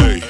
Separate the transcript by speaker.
Speaker 1: Hey.